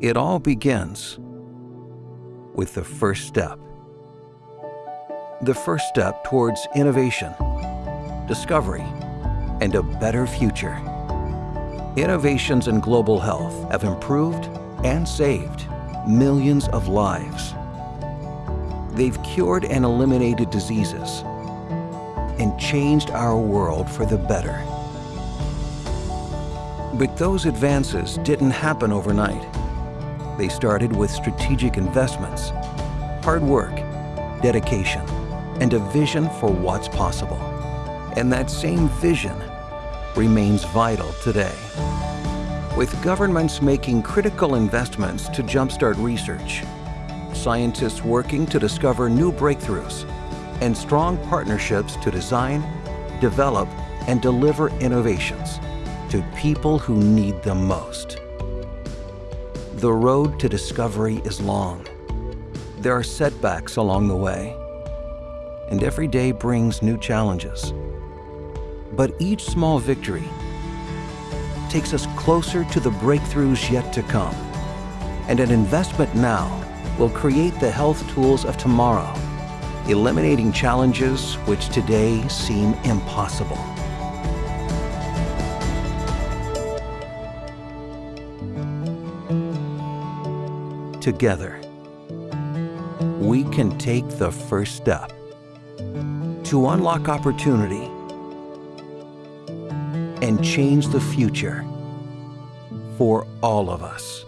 It all begins with the first step. The first step towards innovation, discovery, and a better future. Innovations in global health have improved and saved millions of lives. They've cured and eliminated diseases and changed our world for the better. But those advances didn't happen overnight. They started with strategic investments, hard work, dedication, and a vision for what's possible. And that same vision remains vital today. With governments making critical investments to jumpstart research, scientists working to discover new breakthroughs, and strong partnerships to design, develop, and deliver innovations to people who need them most. The road to discovery is long. There are setbacks along the way, and every day brings new challenges. But each small victory takes us closer to the breakthroughs yet to come. And an investment now will create the health tools of tomorrow, eliminating challenges which today seem impossible. Together, we can take the first step to unlock opportunity and change the future for all of us.